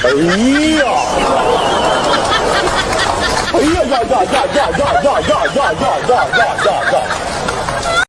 哎呀！哎呀呀呀呀呀呀呀呀呀呀呀呀呀！